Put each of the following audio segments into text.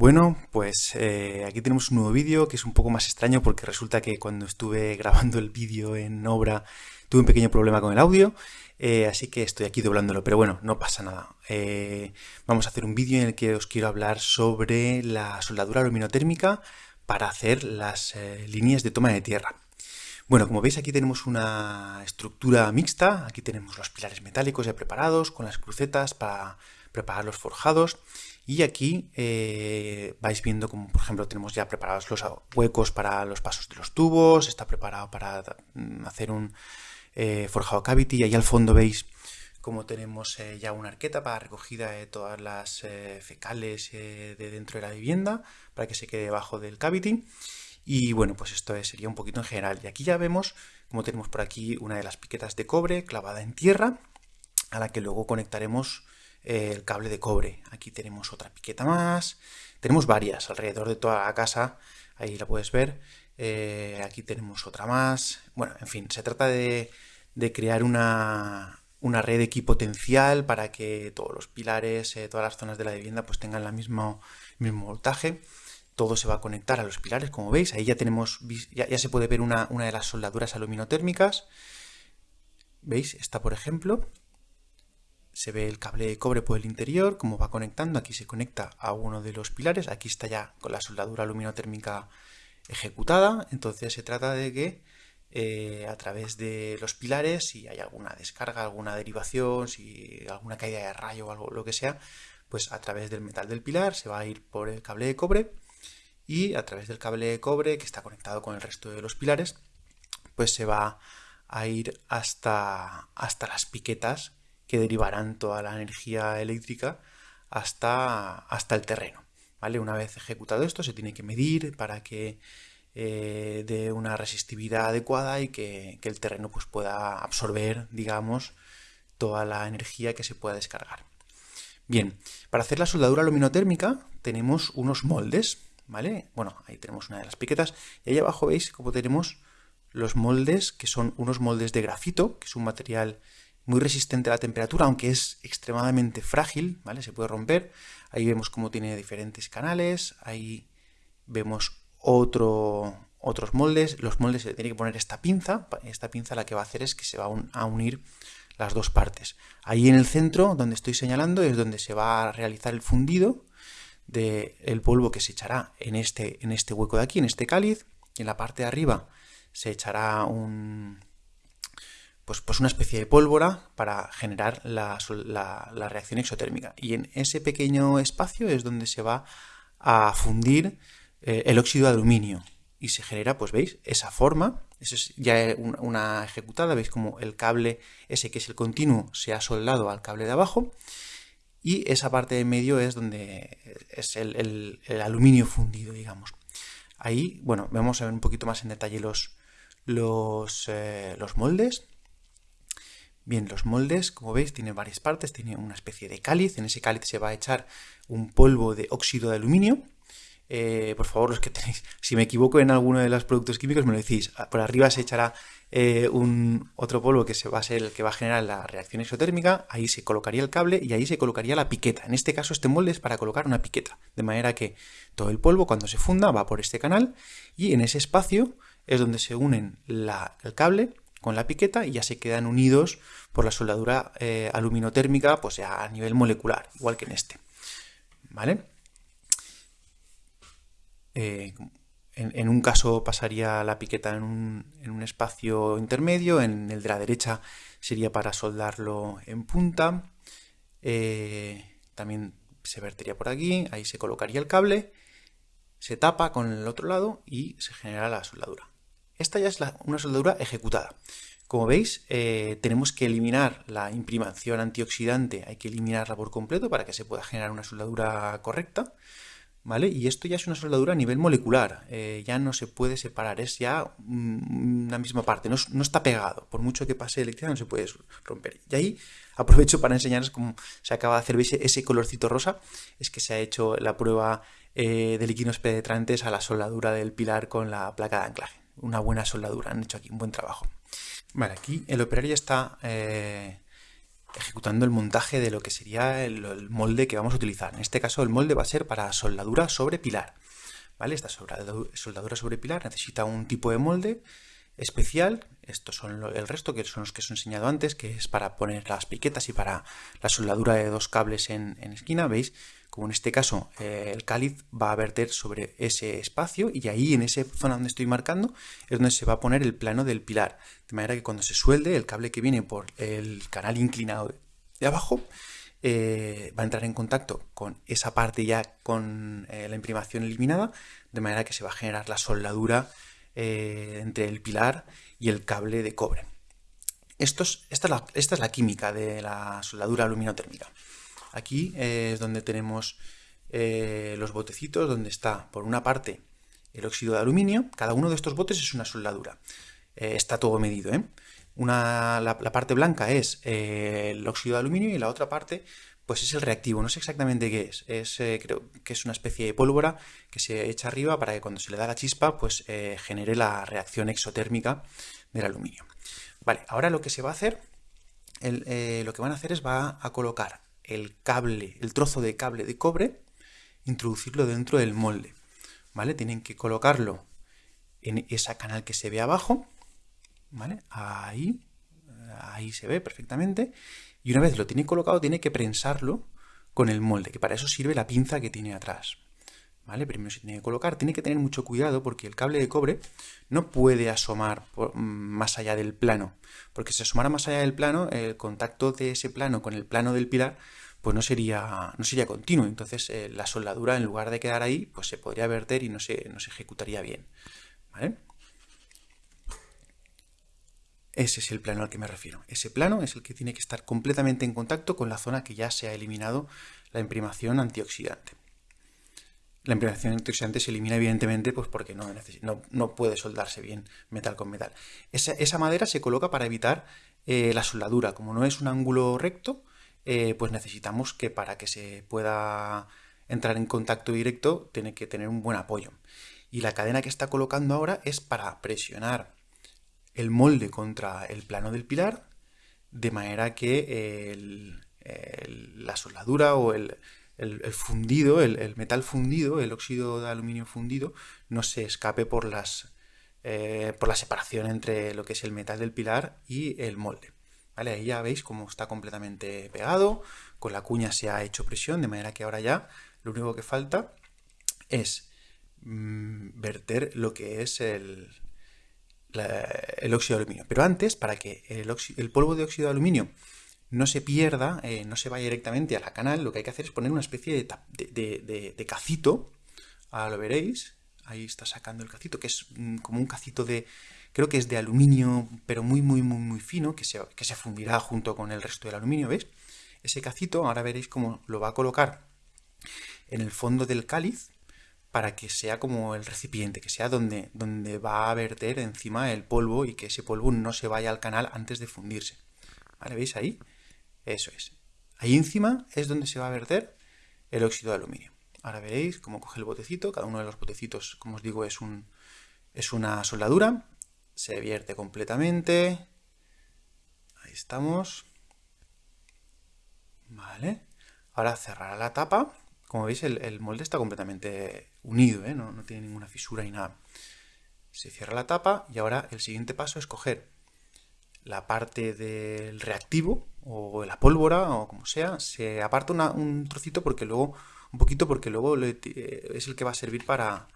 Bueno, pues eh, aquí tenemos un nuevo vídeo que es un poco más extraño porque resulta que cuando estuve grabando el vídeo en obra tuve un pequeño problema con el audio, eh, así que estoy aquí doblándolo, pero bueno, no pasa nada. Eh, vamos a hacer un vídeo en el que os quiero hablar sobre la soldadura aluminotérmica para hacer las líneas de toma de tierra. Bueno, como veis aquí tenemos una estructura mixta, aquí tenemos los pilares metálicos ya preparados con las crucetas para preparar los forjados y aquí eh, vais viendo como por ejemplo tenemos ya preparados los huecos para los pasos de los tubos, está preparado para mm, hacer un eh, forjado cavity y ahí al fondo veis como tenemos eh, ya una arqueta para recogida de todas las fecales de dentro de la vivienda para que se quede debajo del cavity. Y bueno pues esto sería un poquito en general. Y aquí ya vemos como tenemos por aquí una de las piquetas de cobre clavada en tierra a la que luego conectaremos el cable de cobre. Aquí tenemos otra piqueta más. Tenemos varias alrededor de toda la casa. Ahí la puedes ver. Eh, aquí tenemos otra más. Bueno, en fin, se trata de, crear una, red equipotencial para que todos los pilares, eh, todas las zonas de la vivienda pues tengan el mismo, mismo voltaje. Todo se va a conectar a los pilares, como veis. Ahí ya tenemos, ya, ya se puede ver una, una de las soldaduras aluminotérmicas. ¿Veis? Esta, por ejemplo se ve el cable de cobre por el interior, como va conectando, aquí se conecta a uno de los pilares, aquí está ya con la soldadura aluminotérmica ejecutada, entonces se trata de que eh, a través de los pilares, si hay alguna descarga, alguna derivación, si alguna caída de rayo o algo lo que sea, pues a través del metal del pilar se va a ir por el cable de cobre y a través del cable de cobre que está conectado con el resto de los pilares, pues se va a ir hasta, hasta las piquetas que derivarán toda la energía eléctrica hasta, hasta el terreno. ¿vale? Una vez ejecutado esto se tiene que medir para que eh, dé una resistividad adecuada y que, el terreno pues, pueda absorber, digamos, toda la energía que se pueda descargar. Bien, para hacer la soldadura luminotérmica tenemos unos moldes, ¿vale? Bueno, ahí tenemos una de las piquetas y ahí abajo veis cómo tenemos los moldes, que son unos moldes de grafito, que es un material muy resistente a la temperatura, aunque es extremadamente frágil, ¿vale? Se puede romper. Ahí vemos cómo tiene diferentes canales, ahí vemos otro, otros moldes. Los moldes se tiene que poner esta pinza, esta pinza la que va a hacer es que se va a unir las dos partes. Ahí en el centro, donde estoy señalando, es donde se va a realizar el fundido del polvo que se echará en este, en este hueco de aquí, en este cáliz, y en la parte de arriba se echará un, pues, pues, una especie de pólvora para generar la, reacción exotérmica. Y en ese pequeño espacio es donde se va a fundir eh, el óxido de aluminio. Y se genera, pues veis, esa forma. Eso es ya una ejecutada. Veis como el cable ese que es el continuo se ha soldado al cable de abajo. Y esa parte de medio es donde es el, aluminio fundido, digamos. Ahí, bueno, vamos un poquito más en detalle los, los, eh, los moldes. Bien, los moldes, como veis, tienen varias partes, tiene una especie de cáliz, en ese cáliz se va a echar un polvo de óxido de aluminio. Eh, por favor, los que tenéis, si me equivoco en alguno de los productos químicos me lo decís, ah, por arriba se echará eh, un otro polvo que se va a ser el que va a generar la reacción exotérmica, ahí se colocaría el cable y ahí se colocaría la piqueta. En este caso este molde es para colocar una piqueta, de manera que todo el polvo cuando se funda va por este canal y en ese espacio es donde se unen el cable con la piqueta y ya se quedan unidos por la soldadura eh, aluminotérmica pues a nivel molecular, igual que en este. ¿Vale? Eh, en, un caso pasaría la piqueta en un, espacio intermedio, en el de la derecha sería para soldarlo en punta. Eh, también se vertería por aquí, ahí se colocaría el cable, se tapa con el otro lado y se genera la soldadura. Esta ya es una soldadura ejecutada. Como veis, eh, tenemos que eliminar la imprimación antioxidante, hay que eliminarla por completo para que se pueda generar una soldadura correcta. ¿Vale? Y esto ya es una soldadura a nivel molecular, eh, ya no se puede separar, es ya una misma parte, no, está pegado, por mucho que pase electricidad no se puede romper. Y ahí aprovecho para enseñaros cómo se acaba de hacer, ¿veis? Ese colorcito rosa es que se ha hecho la prueba eh, de líquidos penetrantes a la soldadura del pilar con la placa de anclaje una buena soldadura, han hecho aquí un buen trabajo. Vale, aquí el operario está eh, ejecutando el montaje de lo que sería el, molde que vamos a utilizar. En este caso el molde va a ser para soldadura sobre pilar. ¿Vale? Esta soldadura sobre pilar necesita un tipo de molde especial. Estos son el resto, que son los que os he enseñado antes, que es para poner las piquetas y para la soldadura de dos cables en, esquina. ¿Veis? Como en este caso eh, el cáliz va a verter sobre ese espacio y ahí en esa zona donde estoy marcando es donde se va a poner el plano del pilar. De manera que cuando se suelde el cable que viene por el canal inclinado de abajo eh, va a entrar en contacto con esa parte ya con eh, la imprimación eliminada, de manera que se va a generar la soldadura entre el pilar y el cable de cobre. esta, es la, esta, es la, química de la soldadura aluminotérmica. Aquí es donde tenemos los botecitos, donde está por una parte el óxido de aluminio, cada uno de estos botes es una soldadura. está todo medido, ¿eh? Una, la, parte blanca es eh, el óxido de aluminio y la otra parte pues es el reactivo. No sé exactamente qué es. es eh, creo que es una especie de pólvora que se echa arriba para que cuando se le da la chispa pues eh, genere la reacción exotérmica del aluminio. Vale, ahora lo que se va a hacer, lo que van a hacer es va a colocar el cable, el trozo de cable de cobre, introducirlo dentro del molde. ¿Vale? Tienen que colocarlo en esa canal que se ve abajo ¿vale? Ahí, ahí se ve perfectamente. Y una vez lo tiene colocado, tiene que prensarlo con el molde, que para eso sirve la pinza que tiene atrás. ¿Vale? Primero se tiene que colocar, tiene que tener mucho cuidado porque el cable de cobre no puede asomar mm, más allá del plano, porque si asomara más allá del plano, el contacto de ese plano con el plano del pilar pues no sería, no sería continuo, entonces eh, la soldadura en lugar de quedar ahí, pues se podría verter y no se, no se ejecutaría bien. Ese es el plano al que me refiero. Ese plano es el que tiene que estar completamente en contacto con la zona que ya se ha eliminado la imprimación antioxidante. La imprimación antioxidante se elimina evidentemente pues porque no, no, puede soldarse bien metal con metal. Esa, madera se coloca para evitar eh, la soldadura. Como no es un ángulo recto, eh, pues necesitamos que para que se pueda entrar en contacto directo tiene que tener un buen apoyo. Y la cadena que está colocando ahora es para presionar el molde contra el plano del pilar, de manera que la soldadura o el, fundido, el, metal fundido, el óxido de aluminio fundido, no se escape por, las, eh, por la separación entre lo que es el metal del pilar y el molde. ¿Vale? Ahí ya veis cómo está completamente pegado, con la cuña se ha hecho presión, de manera que ahora ya lo único que falta es mm, verter lo que es el, el óxido de aluminio. Pero antes, para que el, polvo de óxido de aluminio no se pierda, eh, no se vaya directamente a la canal, lo que hay que hacer es poner una especie de, cacito, ahora lo veréis, ahí está sacando el cacito, que es como un cacito de, creo que es de aluminio, pero muy, muy, muy, muy fino, que se, que se fundirá junto con el resto del aluminio, ¿veis? Ese cacito, ahora veréis cómo lo va a colocar en el fondo del cáliz, para que sea como el recipiente, que sea donde, donde va a verter encima el polvo y que ese polvo no se vaya al canal antes de fundirse. ¿Vale? ¿Veis ahí? Eso es. Ahí encima es donde se va a verter el óxido de aluminio. Ahora veréis cómo coge el botecito. Cada uno de los botecitos, como os digo, es, un, es una soldadura. Se vierte completamente. Ahí estamos. Vale. Ahora cerrará la tapa como veis, el, molde está completamente unido, ¿eh? no, tiene ninguna fisura ni nada. Se cierra la tapa y ahora el siguiente paso es coger la parte del reactivo o la pólvora o como sea, se aparta un trocito porque luego, un poquito porque luego eh, es el que va a servir para,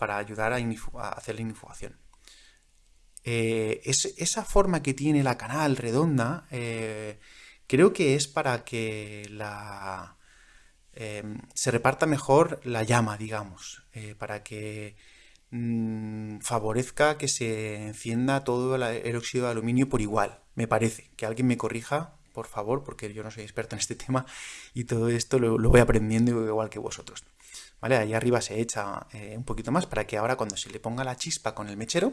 ayudar a, hacer la inifugación. Eh, esa forma que tiene la canal redonda, creo que es para que la, Em, se reparta mejor la llama, digamos, eh, para que mm, favorezca que se encienda todo el, óxido de aluminio por igual, me parece. Que alguien me corrija, por favor, porque yo no soy experto en este tema y todo esto lo, voy aprendiendo igual que vosotros. ¿Vale? Ahí arriba se echa eh, un poquito más para que ahora cuando se le ponga la chispa con el mechero,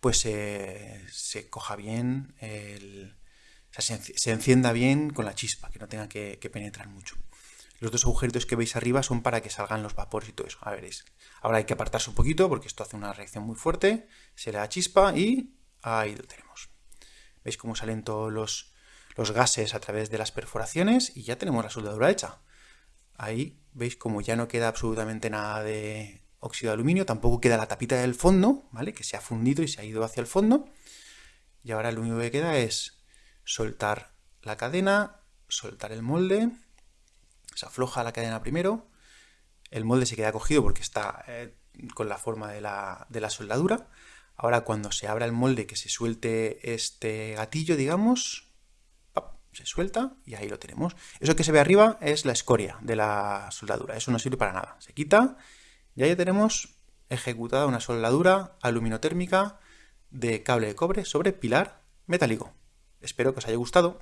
pues se coja bien, se, encienda bien con la chispa, que no tenga que penetrar mucho. Los dos agujeritos que veis arriba son para que salgan los vapores y todo eso. A veréis. Ahora hay que apartarse un poquito porque esto hace una reacción muy fuerte. Se le da chispa y ahí lo tenemos. ¿Veis cómo salen todos los, los gases a través de las perforaciones y ya tenemos la soldadura hecha. Ahí veis como ya no queda absolutamente nada de óxido de aluminio, tampoco queda la tapita del fondo, ¿vale? Que se ha fundido y se ha ido hacia el fondo. Y ahora lo único que queda es soltar la cadena, soltar el molde, se afloja la cadena primero, el molde se queda cogido porque está eh, con la forma de la, de la soldadura. Ahora cuando se abra el molde que se suelte este gatillo, digamos, se suelta y ahí lo tenemos. Eso que se ve arriba es la escoria de la soldadura, eso no sirve para nada. Se quita y ahí tenemos ejecutada una soldadura aluminotérmica de cable de cobre sobre pilar metálico. Espero que os haya gustado.